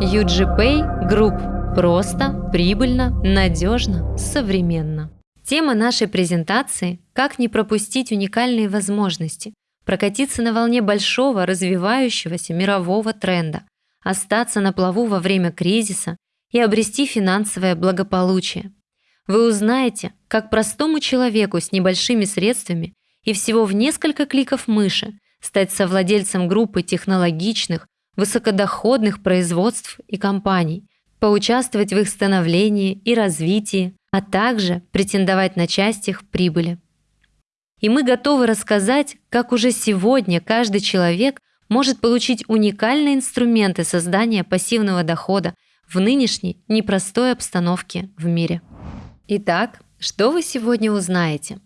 UGPay Group. Просто, прибыльно, надежно, современно. Тема нашей презентации – как не пропустить уникальные возможности, прокатиться на волне большого развивающегося мирового тренда, остаться на плаву во время кризиса и обрести финансовое благополучие. Вы узнаете, как простому человеку с небольшими средствами и всего в несколько кликов мыши стать совладельцем группы технологичных, высокодоходных производств и компаний, поучаствовать в их становлении и развитии, а также претендовать на часть их прибыли. И мы готовы рассказать, как уже сегодня каждый человек может получить уникальные инструменты создания пассивного дохода в нынешней непростой обстановке в мире. Итак, что вы сегодня узнаете?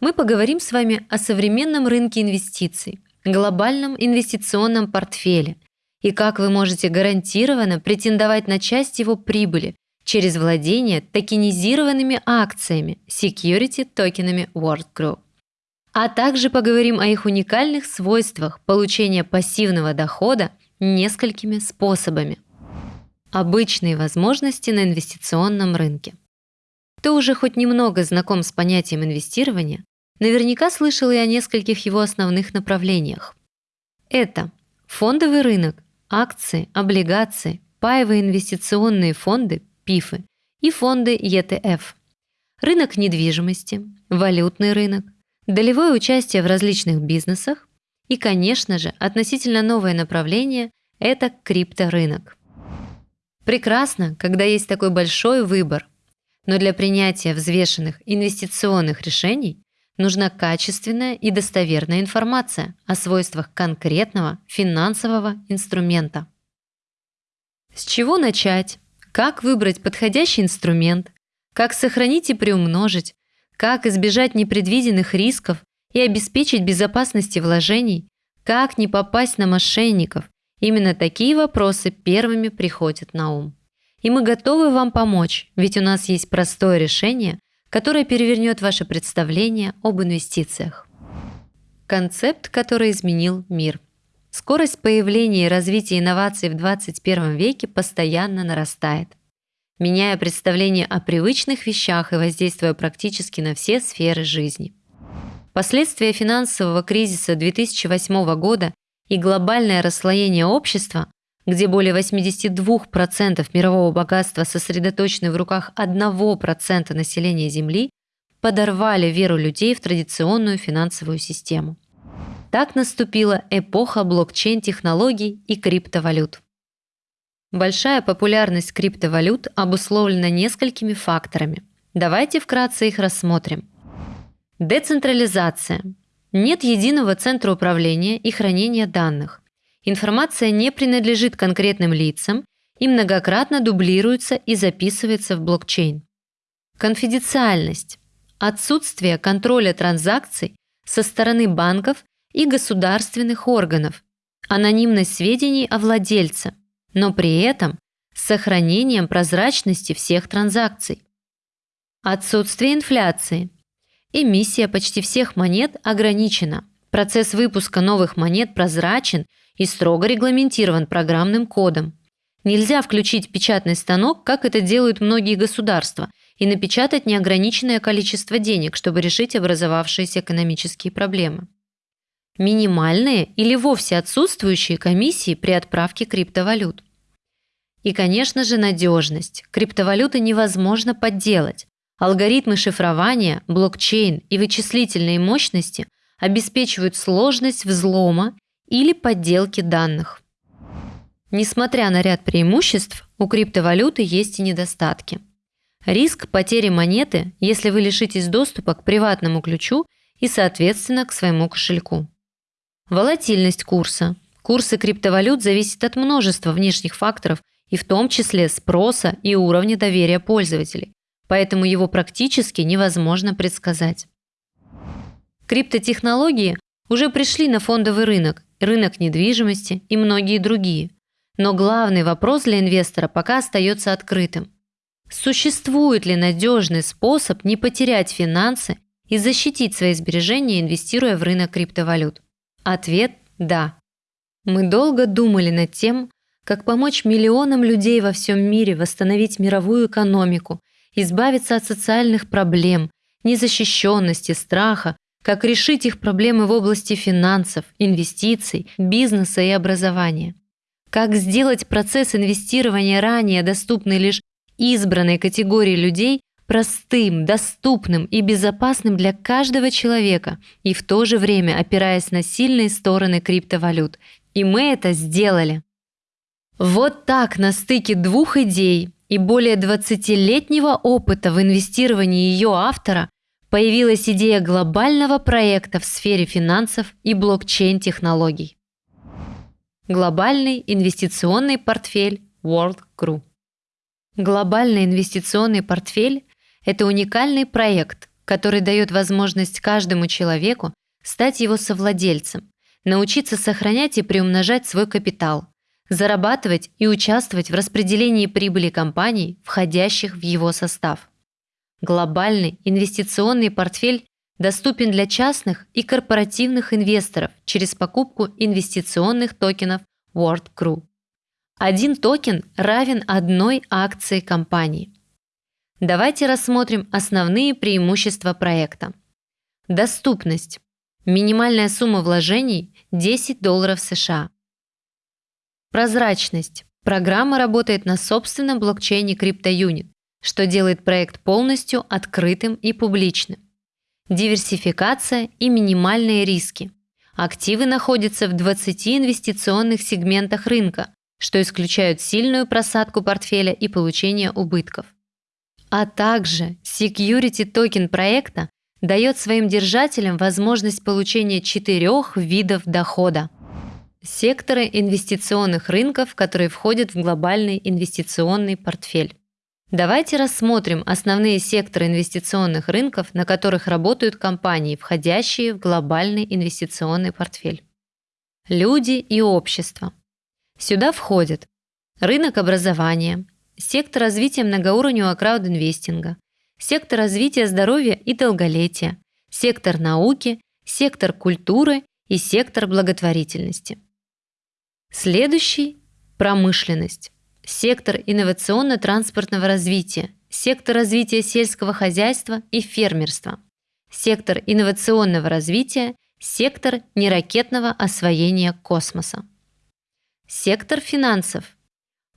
Мы поговорим с вами о современном рынке инвестиций, глобальном инвестиционном портфеле и как вы можете гарантированно претендовать на часть его прибыли через владение токенизированными акциями, security токенами World Group. А также поговорим о их уникальных свойствах получения пассивного дохода несколькими способами. Обычные возможности на инвестиционном рынке. Кто уже хоть немного знаком с понятием инвестирования, наверняка слышал и о нескольких его основных направлениях. Это фондовый рынок, акции, облигации, паевые инвестиционные фонды, ПИФы и фонды ETF, рынок недвижимости, валютный рынок, долевое участие в различных бизнесах и, конечно же, относительно новое направление – это крипторынок. Прекрасно, когда есть такой большой выбор – но для принятия взвешенных инвестиционных решений нужна качественная и достоверная информация о свойствах конкретного финансового инструмента. С чего начать? Как выбрать подходящий инструмент? Как сохранить и приумножить? Как избежать непредвиденных рисков и обеспечить безопасность вложений? Как не попасть на мошенников? Именно такие вопросы первыми приходят на ум. И мы готовы вам помочь, ведь у нас есть простое решение, которое перевернет ваше представление об инвестициях. Концепт, который изменил мир. Скорость появления и развития инноваций в 21 веке постоянно нарастает, меняя представление о привычных вещах и воздействуя практически на все сферы жизни. Последствия финансового кризиса 2008 года и глобальное расслоение общества где более 82% мирового богатства сосредоточены в руках 1% населения Земли, подорвали веру людей в традиционную финансовую систему. Так наступила эпоха блокчейн-технологий и криптовалют. Большая популярность криптовалют обусловлена несколькими факторами. Давайте вкратце их рассмотрим. Децентрализация. Нет единого центра управления и хранения данных. Информация не принадлежит конкретным лицам и многократно дублируется и записывается в блокчейн. Конфиденциальность. Отсутствие контроля транзакций со стороны банков и государственных органов. Анонимность сведений о владельце, но при этом с сохранением прозрачности всех транзакций. Отсутствие инфляции. Эмиссия почти всех монет ограничена. Процесс выпуска новых монет прозрачен – и строго регламентирован программным кодом. Нельзя включить печатный станок, как это делают многие государства, и напечатать неограниченное количество денег, чтобы решить образовавшиеся экономические проблемы. Минимальные или вовсе отсутствующие комиссии при отправке криптовалют. И, конечно же, надежность. Криптовалюты невозможно подделать. Алгоритмы шифрования, блокчейн и вычислительные мощности обеспечивают сложность взлома или подделки данных. Несмотря на ряд преимуществ, у криптовалюты есть и недостатки. Риск потери монеты, если вы лишитесь доступа к приватному ключу и, соответственно, к своему кошельку. Волатильность курса. Курсы криптовалют зависят от множества внешних факторов и в том числе спроса и уровня доверия пользователей, поэтому его практически невозможно предсказать. Криптотехнологии уже пришли на фондовый рынок рынок недвижимости и многие другие. Но главный вопрос для инвестора пока остается открытым. Существует ли надежный способ не потерять финансы и защитить свои сбережения, инвестируя в рынок криптовалют? Ответ – да. Мы долго думали над тем, как помочь миллионам людей во всем мире восстановить мировую экономику, избавиться от социальных проблем, незащищенности, страха, как решить их проблемы в области финансов, инвестиций, бизнеса и образования. Как сделать процесс инвестирования ранее доступный лишь избранной категории людей простым, доступным и безопасным для каждого человека и в то же время опираясь на сильные стороны криптовалют. И мы это сделали. Вот так на стыке двух идей и более 20-летнего опыта в инвестировании ее автора появилась идея глобального проекта в сфере финансов и блокчейн-технологий. Глобальный инвестиционный портфель World Crew. Глобальный инвестиционный портфель – это уникальный проект, который дает возможность каждому человеку стать его совладельцем, научиться сохранять и приумножать свой капитал, зарабатывать и участвовать в распределении прибыли компаний, входящих в его состав. Глобальный инвестиционный портфель доступен для частных и корпоративных инвесторов через покупку инвестиционных токенов World Crew. Один токен равен одной акции компании. Давайте рассмотрим основные преимущества проекта. Доступность. Минимальная сумма вложений – 10 долларов США. Прозрачность. Программа работает на собственном блокчейне CryptoUnit, что делает проект полностью открытым и публичным. Диверсификация и минимальные риски. Активы находятся в 20 инвестиционных сегментах рынка, что исключают сильную просадку портфеля и получение убытков. А также security токен проекта дает своим держателям возможность получения четырех видов дохода. Секторы инвестиционных рынков, которые входят в глобальный инвестиционный портфель. Давайте рассмотрим основные секторы инвестиционных рынков, на которых работают компании, входящие в глобальный инвестиционный портфель. Люди и общество. Сюда входят рынок образования, сектор развития многоуровневого краудинвестинга, сектор развития здоровья и долголетия, сектор науки, сектор культуры и сектор благотворительности. Следующий – промышленность, сектор инновационно-транспортного развития, сектор развития сельского хозяйства и фермерства, сектор инновационного развития, сектор неракетного освоения космоса. Сектор финансов.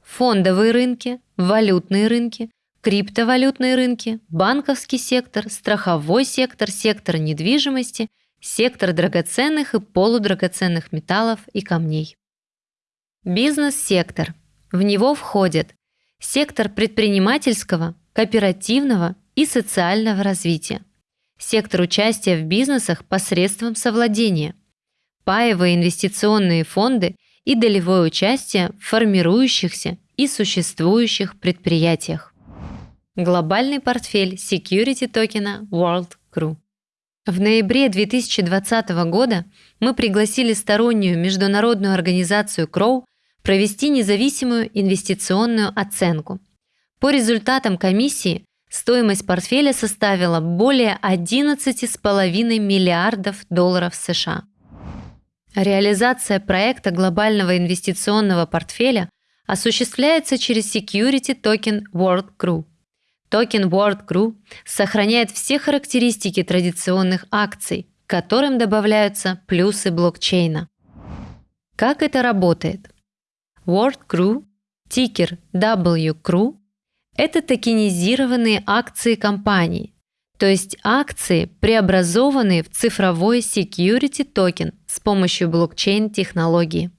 Фондовые рынки, валютные рынки, криптовалютные рынки, банковский сектор, страховой сектор, сектор недвижимости, сектор драгоценных и полудрагоценных металлов и камней. Бизнес-сектор. В него входит сектор предпринимательского, кооперативного и социального развития, сектор участия в бизнесах посредством совладения, паевые инвестиционные фонды и долевое участие в формирующихся и существующих предприятиях. Глобальный портфель security токена World Crew. В ноябре 2020 года мы пригласили стороннюю международную организацию Crow провести независимую инвестиционную оценку. По результатам комиссии стоимость портфеля составила более 11,5 миллиардов долларов США. Реализация проекта глобального инвестиционного портфеля осуществляется через Security Token World Crew. Токен World Crew сохраняет все характеристики традиционных акций, к которым добавляются плюсы блокчейна. Как это работает? World Crew, тикер WCREW – это токенизированные акции компании, то есть акции, преобразованные в цифровой security токен с помощью блокчейн-технологии.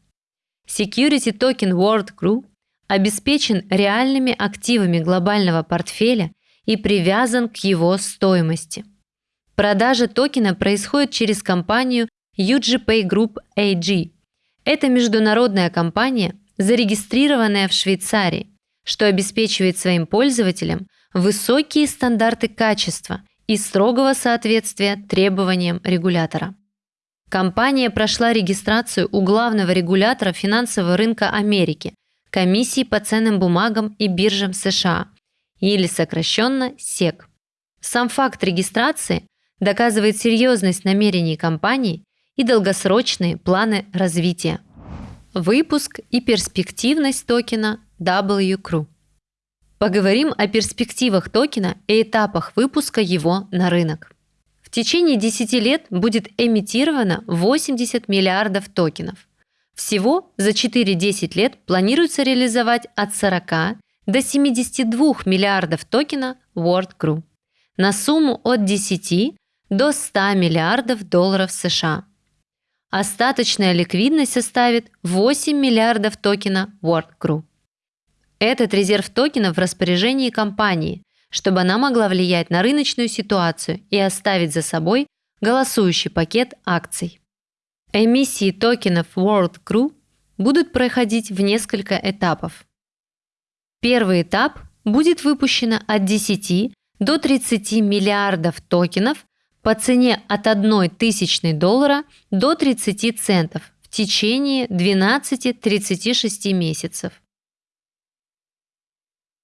Security токен World Group обеспечен реальными активами глобального портфеля и привязан к его стоимости. Продажа токена происходит через компанию UGPay Group AG. Это международная компания, зарегистрированная в Швейцарии, что обеспечивает своим пользователям высокие стандарты качества и строгого соответствия требованиям регулятора. Компания прошла регистрацию у главного регулятора финансового рынка Америки, Комиссии по ценным бумагам и биржам США, или сокращенно СЕК. Сам факт регистрации доказывает серьезность намерений компании и долгосрочные планы развития. Выпуск и перспективность токена WCRU. Поговорим о перспективах токена и этапах выпуска его на рынок. В течение 10 лет будет эмитировано 80 миллиардов токенов. Всего за 4-10 лет планируется реализовать от 40 до 72 миллиардов токена WorldCrew на сумму от 10 до 100 миллиардов долларов США. Остаточная ликвидность составит 8 миллиардов токена WorldCrew. Этот резерв токенов в распоряжении компании, чтобы она могла влиять на рыночную ситуацию и оставить за собой голосующий пакет акций. Эмиссии токенов World Crew будут проходить в несколько этапов. Первый этап будет выпущено от 10 до 30 миллиардов токенов по цене от 1 тысячной доллара до 30 центов в течение 12-36 месяцев.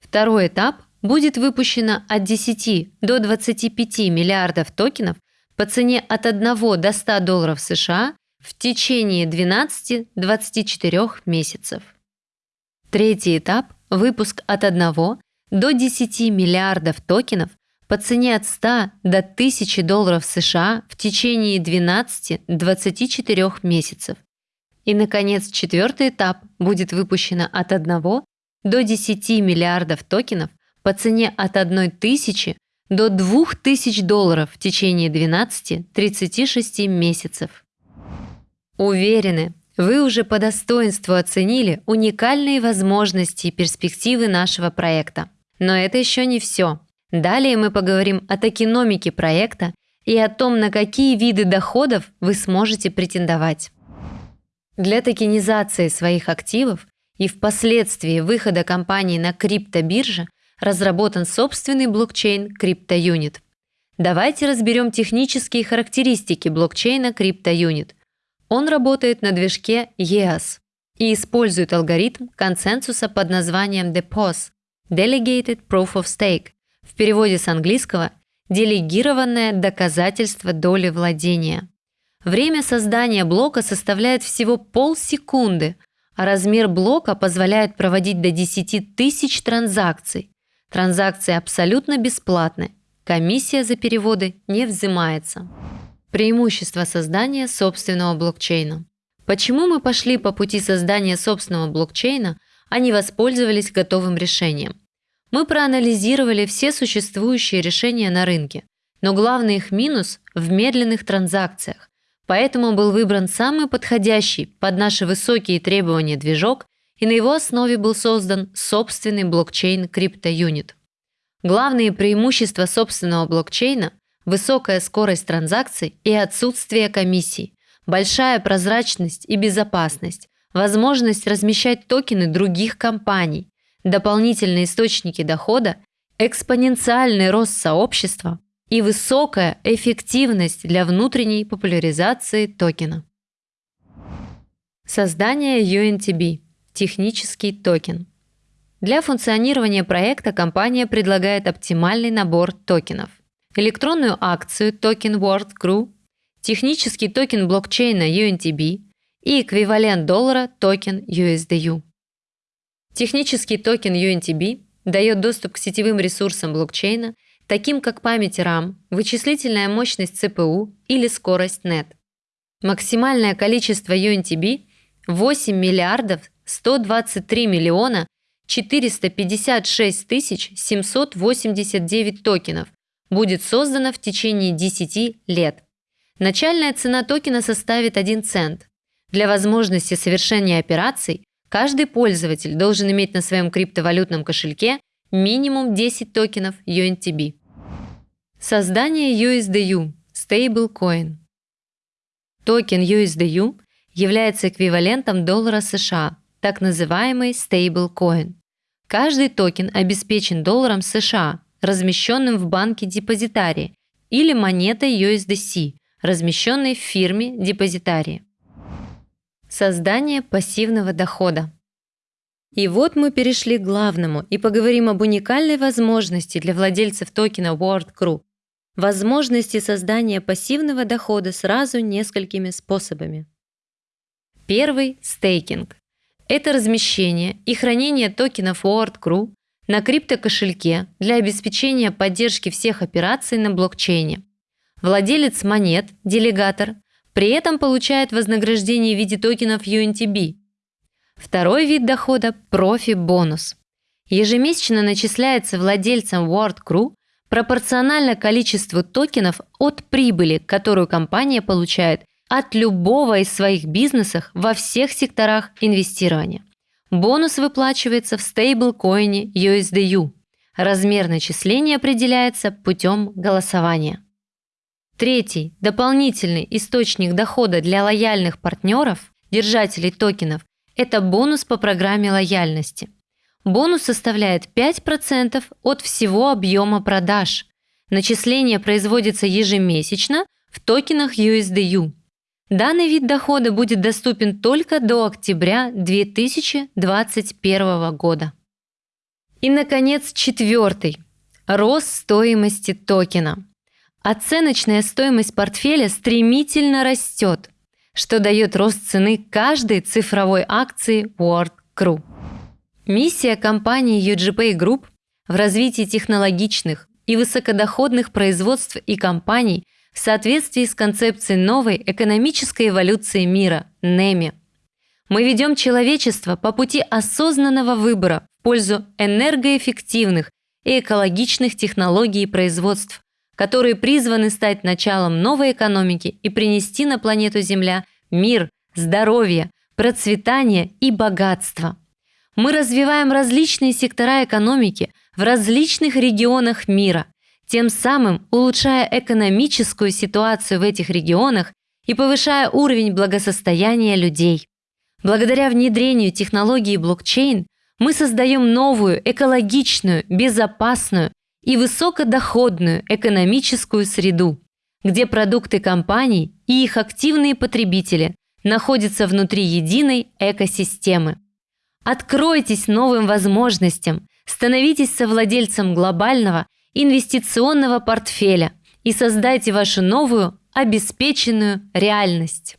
Второй этап будет выпущено от 10 до 25 миллиардов токенов по цене от 1 до 100 долларов США в течение 12-24 месяцев. Третий этап – выпуск от 1 до 10 миллиардов токенов по цене от 100 до 1000 долларов США в течение 12-24 месяцев. И, наконец, четвертый этап будет выпущено от 1 до 10 миллиардов токенов по цене от 1 тысячи до 2000 долларов в течение 12-36 месяцев. Уверены, вы уже по достоинству оценили уникальные возможности и перспективы нашего проекта. Но это еще не все. Далее мы поговорим о токеномике проекта и о том, на какие виды доходов вы сможете претендовать. Для токенизации своих активов и впоследствии выхода компании на криптобирже разработан собственный блокчейн CryptoUnit. Давайте разберем технические характеристики блокчейна CryptoUnit. Он работает на движке EAS и использует алгоритм консенсуса под названием DPoS – Delegated Proof of Stake, в переводе с английского «делегированное доказательство доли владения». Время создания блока составляет всего полсекунды, а размер блока позволяет проводить до 10 тысяч транзакций. Транзакции абсолютно бесплатны, комиссия за переводы не взимается. Преимущество создания собственного блокчейна. Почему мы пошли по пути создания собственного блокчейна, а не воспользовались готовым решением? Мы проанализировали все существующие решения на рынке, но главный их минус в медленных транзакциях. Поэтому был выбран самый подходящий под наши высокие требования движок, и на его основе был создан собственный блокчейн CryptoUnit. Главные преимущества собственного блокчейна – высокая скорость транзакций и отсутствие комиссий, большая прозрачность и безопасность, возможность размещать токены других компаний, дополнительные источники дохода, экспоненциальный рост сообщества и высокая эффективность для внутренней популяризации токена. Создание UNTB – технический токен. Для функционирования проекта компания предлагает оптимальный набор токенов. Электронную акцию токен World Crew, технический токен блокчейна UNTB и эквивалент доллара токен USDU. Технический токен UNTB дает доступ к сетевым ресурсам блокчейна, таким как память RAM, вычислительная мощность CPU или скорость NET. Максимальное количество UNTB – 8 миллиардов 123 миллиона 456 тысяч 789 токенов будет создано в течение 10 лет. Начальная цена токена составит 1 цент. Для возможности совершения операций Каждый пользователь должен иметь на своем криптовалютном кошельке минимум 10 токенов UNTB. Создание USDU – Stablecoin. Токен USDU является эквивалентом доллара США, так называемый Stablecoin. Каждый токен обеспечен долларом США, размещенным в банке депозитарии, или монетой USDC, размещенной в фирме депозитарии. Создание пассивного дохода. И вот мы перешли к главному и поговорим об уникальной возможности для владельцев токена WorldCrew. Возможности создания пассивного дохода сразу несколькими способами. Первый – стейкинг. Это размещение и хранение токенов World Crew на криптокошельке для обеспечения поддержки всех операций на блокчейне. Владелец монет, делегатор, при этом получает вознаграждение в виде токенов UNTB. Второй вид дохода – профи-бонус. Ежемесячно начисляется владельцам World Crew пропорционально количеству токенов от прибыли, которую компания получает от любого из своих бизнесов во всех секторах инвестирования. Бонус выплачивается в стейблкоине USDU. Размер начисления определяется путем голосования. Третий, дополнительный источник дохода для лояльных партнеров, держателей токенов, это бонус по программе лояльности. Бонус составляет 5% от всего объема продаж. Начисление производится ежемесячно в токенах USDU. Данный вид дохода будет доступен только до октября 2021 года. И, наконец, четвертый. Рост стоимости токена. Оценочная стоимость портфеля стремительно растет, что дает рост цены каждой цифровой акции World Crew. Миссия компании UGPay Group в развитии технологичных и высокодоходных производств и компаний в соответствии с концепцией новой экономической эволюции мира – НЭМИ. Мы ведем человечество по пути осознанного выбора в пользу энергоэффективных и экологичных технологий и производств, которые призваны стать началом новой экономики и принести на планету Земля мир, здоровье, процветание и богатство. Мы развиваем различные сектора экономики в различных регионах мира, тем самым улучшая экономическую ситуацию в этих регионах и повышая уровень благосостояния людей. Благодаря внедрению технологии блокчейн мы создаем новую, экологичную, безопасную и высокодоходную экономическую среду, где продукты компаний и их активные потребители находятся внутри единой экосистемы. Откройтесь новым возможностям, становитесь совладельцем глобального инвестиционного портфеля и создайте вашу новую обеспеченную реальность.